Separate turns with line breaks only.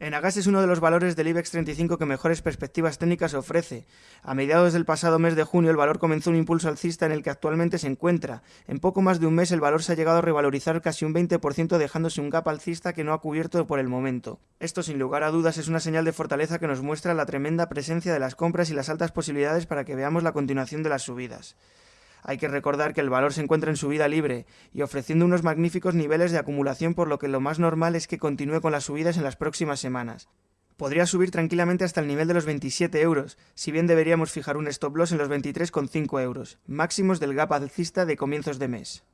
Enagas es uno de los valores del IBEX 35 que mejores perspectivas técnicas ofrece. A mediados del pasado mes de junio el valor comenzó un impulso alcista en el que actualmente se encuentra. En poco más de un mes el valor se ha llegado a revalorizar casi un 20% dejándose un gap alcista que no ha cubierto por el momento. Esto sin lugar a dudas es una señal de fortaleza que nos muestra la tremenda presencia de las compras y las altas posibilidades para que veamos la continuación de las subidas. Hay que recordar que el valor se encuentra en subida libre y ofreciendo unos magníficos niveles de acumulación por lo que lo más normal es que continúe con las subidas en las próximas semanas. Podría subir tranquilamente hasta el nivel de los 27 euros, si bien deberíamos fijar un stop loss en los 23,5 euros, máximos del gap alcista de comienzos de mes.